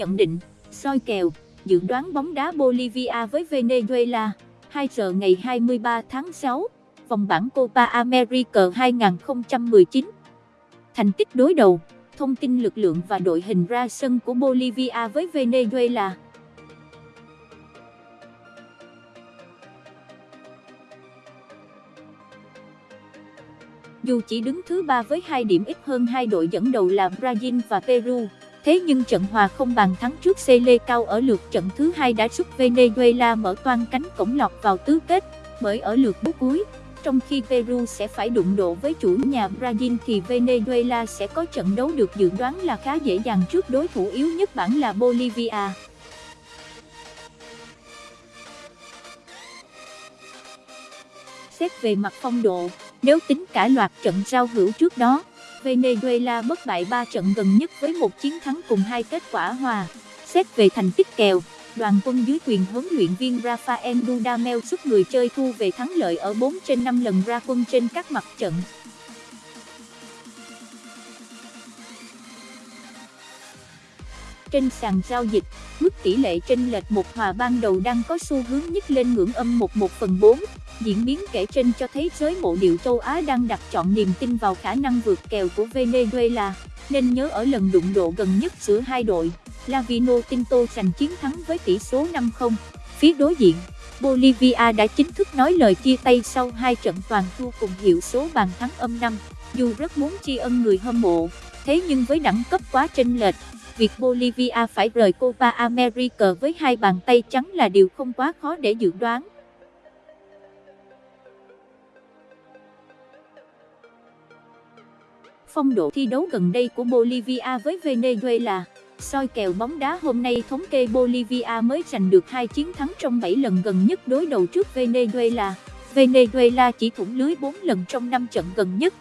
nhận định, soi kèo, dự đoán bóng đá Bolivia với Venezuela, 2 giờ ngày 23 tháng 6, vòng bảng Copa America 2019. Thành tích đối đầu, thông tin lực lượng và đội hình ra sân của Bolivia với Venezuela. Dù chỉ đứng thứ ba với 2 điểm ít hơn hai đội dẫn đầu là Brazil và Peru, thế nhưng trận hòa không bàn thắng trước Chile cao ở lượt trận thứ hai đã giúp Venezuela mở toan cánh cổng lọt vào tứ kết, bởi ở lượt bút cuối, trong khi Peru sẽ phải đụng độ với chủ nhà Brazil thì Venezuela sẽ có trận đấu được dự đoán là khá dễ dàng trước đối thủ yếu nhất bảng là Bolivia. Xét về mặt phong độ, nếu tính cả loạt trận giao hữu trước đó, Venezuela bất bại 3 trận gần nhất với một chiến thắng cùng hai kết quả hòa. Xét về thành tích kèo, đoàn quân dưới quyền huấn luyện viên Rafael Dudamel giúp người chơi thu về thắng lợi ở 4 trên 5 lần ra quân trên các mặt trận. Trên sàn giao dịch, mức tỷ lệ chênh lệch một hòa ban đầu đang có xu hướng nhích lên ngưỡng âm 11 phần 4. Diễn biến kể trên cho thấy giới mộ điệu châu Á đang đặt chọn niềm tin vào khả năng vượt kèo của Venezuela, nên nhớ ở lần đụng độ gần nhất giữa hai đội, Lavino Tinto giành chiến thắng với tỷ số 5-0. Phía đối diện, Bolivia đã chính thức nói lời chia tay sau hai trận toàn thua cùng hiệu số bàn thắng âm 5. Dù rất muốn tri ân người hâm mộ, thế nhưng với đẳng cấp quá chênh lệch, việc Bolivia phải rời Copa America với hai bàn tay trắng là điều không quá khó để dự đoán. Phong độ thi đấu gần đây của Bolivia với Venezuela, soi kèo bóng đá hôm nay thống kê Bolivia mới giành được hai chiến thắng trong 7 lần gần nhất đối đầu trước Venezuela. Venezuela chỉ thủng lưới 4 lần trong 5 trận gần nhất.